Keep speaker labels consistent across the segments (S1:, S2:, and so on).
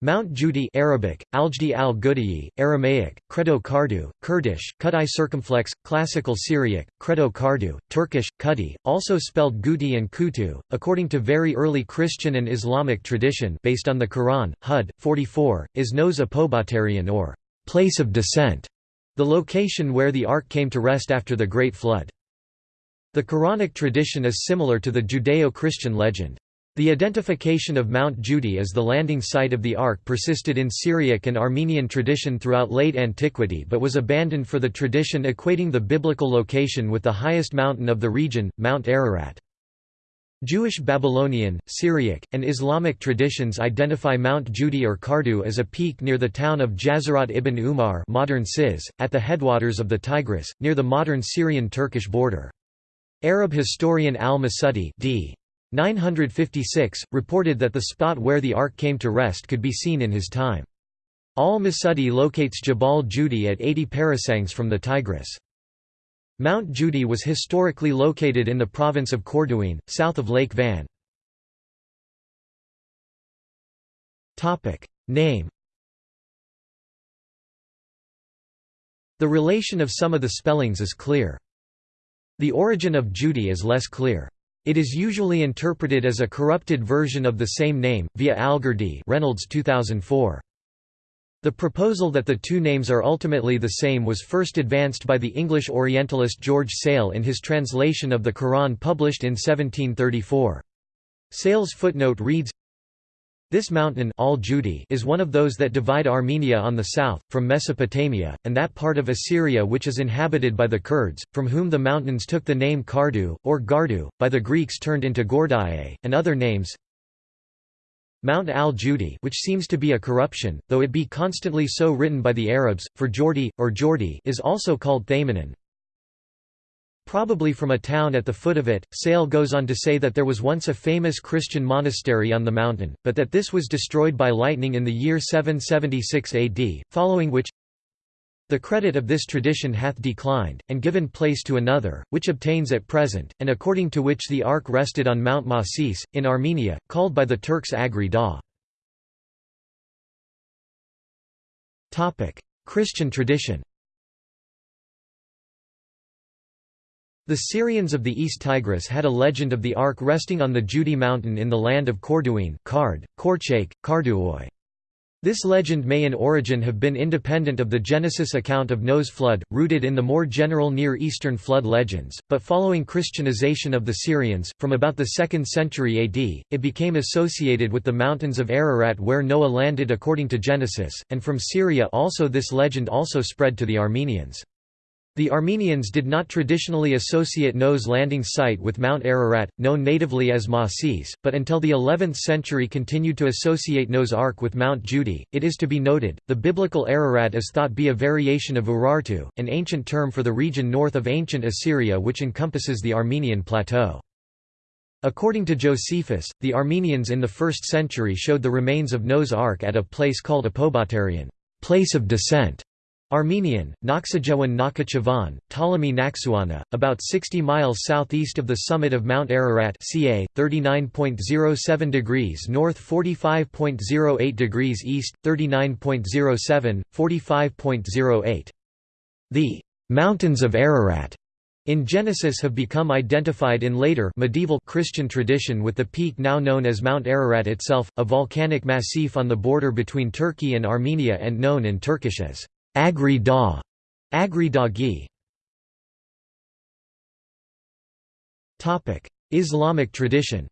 S1: Mount Judi Arabic, Aljdi al Gudiyi, Aramaic, Credo Kardu, Kurdish, Kudai circumflex, Classical Syriac, Credo Kardu, Turkish, Kudi, also spelled Guti and Kutu, according to very early Christian and Islamic tradition based on the Quran, Hud, 44, is Nos Apobaterion or place of descent, the location where the ark came to rest after the Great Flood. The Quranic tradition is similar to the Judeo-Christian legend. The identification of Mount Judi as the landing site of the Ark persisted in Syriac and Armenian tradition throughout late antiquity but was abandoned for the tradition equating the biblical location with the highest mountain of the region, Mount Ararat. Jewish Babylonian, Syriac, and Islamic traditions identify Mount Judi or Kardu as a peak near the town of Jazirat ibn Umar modern Sis, at the headwaters of the Tigris, near the modern Syrian-Turkish border. Arab historian al-Masudi d. 956, reported that the spot where the ark came to rest could be seen in his time. Al-Masudi locates Jabal Judi at 80 parasangs from the Tigris. Mount Judi was historically located in the province of Corduene, south of Lake Van. Name The relation of some of the spellings is clear. The origin of Judi is less clear. It is usually interpreted as a corrupted version of the same name, via Algirdi Reynolds 2004. The proposal that the two names are ultimately the same was first advanced by the English Orientalist George Sale in his translation of the Quran published in 1734. Sale's footnote reads, this mountain Al is one of those that divide Armenia on the south, from Mesopotamia, and that part of Assyria which is inhabited by the Kurds, from whom the mountains took the name Kardu, or Gardu, by the Greeks turned into Gordae, and other names. Mount al-Judi which seems to be a corruption, though it be constantly so written by the Arabs, for Jordi, or Jordi is also called Thaymanon. Probably from a town at the foot of it, Sale goes on to say that there was once a famous Christian monastery on the mountain, but that this was destroyed by lightning in the year 776 AD, following which the credit of this tradition hath declined, and given place to another, which obtains at present, and according to which the ark rested on Mount Masis, in Armenia, called by the Turks Agri Da. Christian tradition The Syrians of the East Tigris had a legend of the ark resting on the Judi mountain in the land of Corduene Card, Korchake, Karduoi. This legend may in origin have been independent of the Genesis account of Noah's flood, rooted in the more general Near Eastern flood legends, but following Christianization of the Syrians, from about the 2nd century AD, it became associated with the mountains of Ararat where Noah landed according to Genesis, and from Syria also this legend also spread to the Armenians. The Armenians did not traditionally associate Noah's landing site with Mount Ararat, known natively as Masis, but until the 11th century continued to associate Noah's Ark with Mount Judi. It is to be noted, the biblical Ararat is thought to be a variation of Urartu, an ancient term for the region north of ancient Assyria which encompasses the Armenian plateau. According to Josephus, the Armenians in the 1st century showed the remains of Noah's Ark at a place called Apobaterion place of descent", Armenian, Naksajewan Nakachavan, Ptolemy Naksuana, about 60 miles southeast of the summit of Mount Ararat ca. 39.07 degrees north 45.08 degrees east, 39.07, 45.08. The «mountains of Ararat» in Genesis have become identified in later medieval Christian tradition with the peak now known as Mount Ararat itself, a volcanic massif on the border between Turkey and Armenia and known in Turkish as Agri Da, Agri Dagi. Topic: Islamic tradition.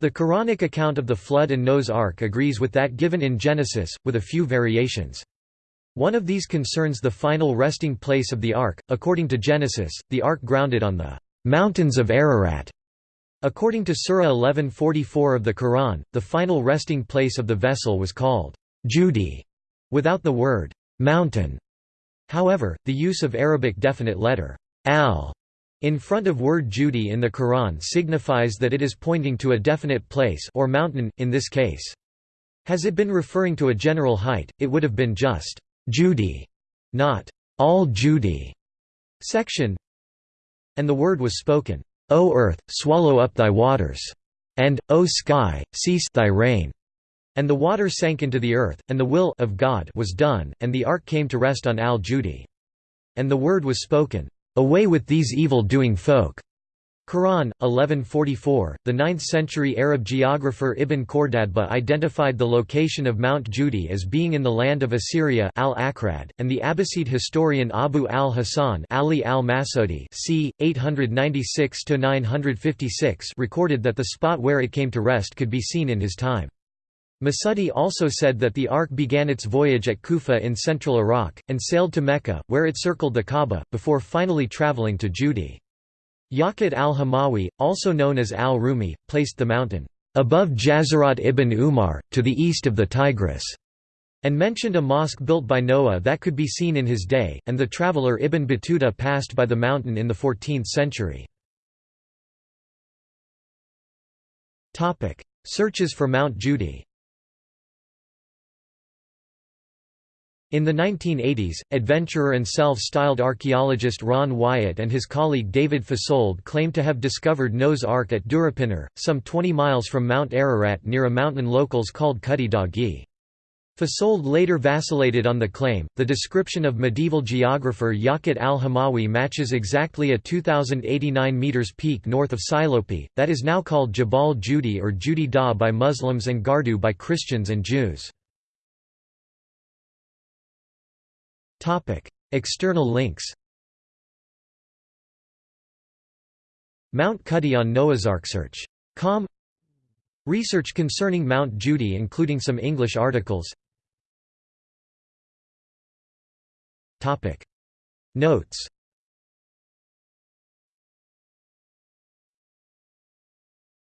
S1: The Quranic account of the flood and Noah's Ark agrees with that given in Genesis, with a few variations. One of these concerns the final resting place of the Ark. According to Genesis, the Ark grounded on the mountains of Ararat. According to Surah 1144 of the Quran, the final resting place of the vessel was called Judi, without the word mountain. However, the use of Arabic definite letter al in front of word Judi in the Quran signifies that it is pointing to a definite place or mountain, in this case. Has it been referring to a general height, it would have been just Judi, not all Judi section. And the word was spoken, O earth, swallow up thy waters. and, O sky, cease thy rain. And the water sank into the earth, and the will of God was done, and the ark came to rest on Al-Judi. And the word was spoken, Away with these evil-doing folk. Quran, 1144. The 9th century Arab geographer Ibn Khordadbeh identified the location of Mount Judi as being in the land of Assyria al-Akrad, and the Abbasid historian Abu al-Hasan Ali al-Masudi c. 896–956 recorded that the spot where it came to rest could be seen in his time. Masudi also said that the ark began its voyage at Kufa in central Iraq, and sailed to Mecca, where it circled the Kaaba, before finally traveling to Judi. Yaqut al-Hamawi, also known as al-Rumi, placed the mountain, "...above Jazirat ibn Umar, to the east of the Tigris." and mentioned a mosque built by Noah that could be seen in his day, and the traveller Ibn Battuta passed by the mountain in the 14th century. Searches for Mount Judi In the 1980s, adventurer and self-styled archaeologist Ron Wyatt and his colleague David Fasold claimed to have discovered Noah's Ark at Durapinar, some 20 miles from Mount Ararat near a mountain locals called Kudi Dagi. Fasold later vacillated on the claim. The description of medieval geographer Yaqut al-Hamawi matches exactly a 2,089 meters peak north of Silopi, that is now called Jabal Judi or Judi Da by Muslims and Gardu by Christians and Jews. External links Mount Cudi on NoahsArkSearch.com Research concerning Mount Judi including some English articles. Topic. Notes